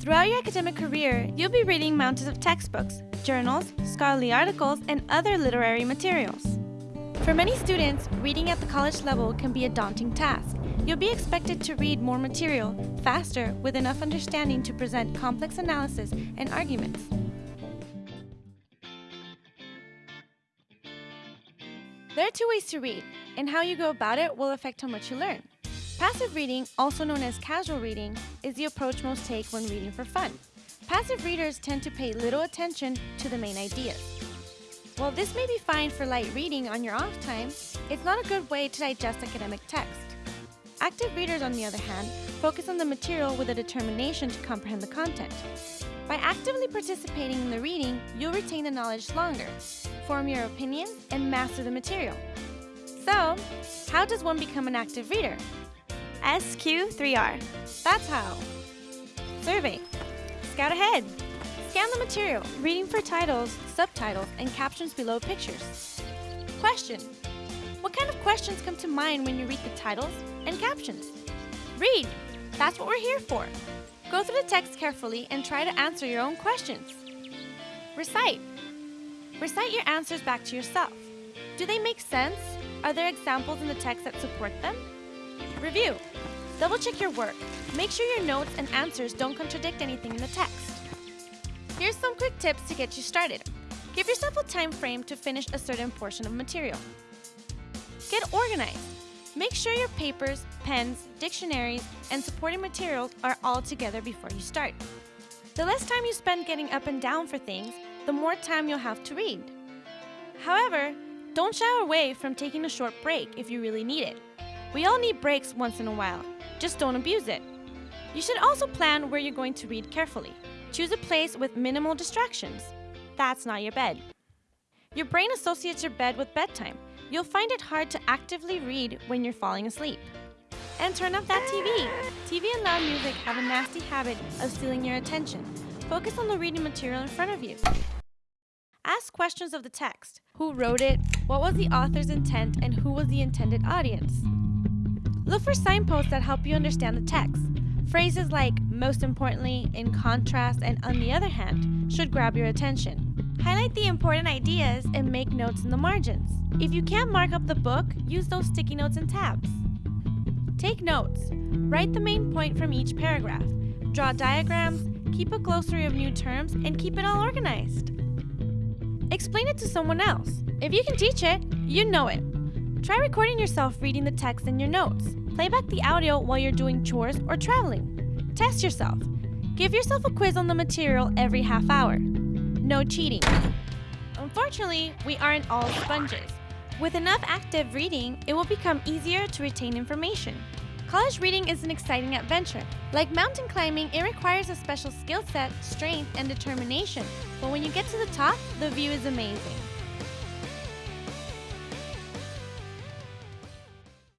Throughout your academic career, you'll be reading mountains of textbooks, journals, scholarly articles, and other literary materials. For many students, reading at the college level can be a daunting task. You'll be expected to read more material, faster, with enough understanding to present complex analysis and arguments. There are two ways to read, and how you go about it will affect how much you learn. Passive reading, also known as casual reading, is the approach most take when reading for fun. Passive readers tend to pay little attention to the main ideas. While this may be fine for light reading on your off time, it's not a good way to digest academic text. Active readers, on the other hand, focus on the material with a determination to comprehend the content. By actively participating in the reading, you'll retain the knowledge longer, form your opinion, and master the material. So, how does one become an active reader? SQ3R. That's how. Survey. Scout ahead. Scan the material, reading for titles, subtitles, and captions below pictures. Question. What kind of questions come to mind when you read the titles and captions? Read. That's what we're here for. Go through the text carefully and try to answer your own questions. Recite. Recite your answers back to yourself. Do they make sense? Are there examples in the text that support them? Review. Double check your work. Make sure your notes and answers don't contradict anything in the text. Here's some quick tips to get you started. Give yourself a time frame to finish a certain portion of material. Get organized. Make sure your papers, pens, dictionaries, and supporting materials are all together before you start. The less time you spend getting up and down for things, the more time you'll have to read. However, don't shy away from taking a short break if you really need it. We all need breaks once in a while, just don't abuse it. You should also plan where you're going to read carefully. Choose a place with minimal distractions. That's not your bed. Your brain associates your bed with bedtime. You'll find it hard to actively read when you're falling asleep. And turn off that TV. TV and loud music have a nasty habit of stealing your attention. Focus on the reading material in front of you. Ask questions of the text. Who wrote it? What was the author's intent? And who was the intended audience? Look for signposts that help you understand the text. Phrases like, most importantly, in contrast, and on the other hand, should grab your attention. Highlight the important ideas and make notes in the margins. If you can't mark up the book, use those sticky notes and tabs. Take notes. Write the main point from each paragraph. Draw diagrams, keep a glossary of new terms, and keep it all organized. Explain it to someone else. If you can teach it, you know it. Try recording yourself reading the text in your notes. Play back the audio while you're doing chores or traveling. Test yourself. Give yourself a quiz on the material every half hour. No cheating. Unfortunately, we aren't all sponges. With enough active reading, it will become easier to retain information. College reading is an exciting adventure. Like mountain climbing, it requires a special skill set, strength, and determination. But when you get to the top, the view is amazing.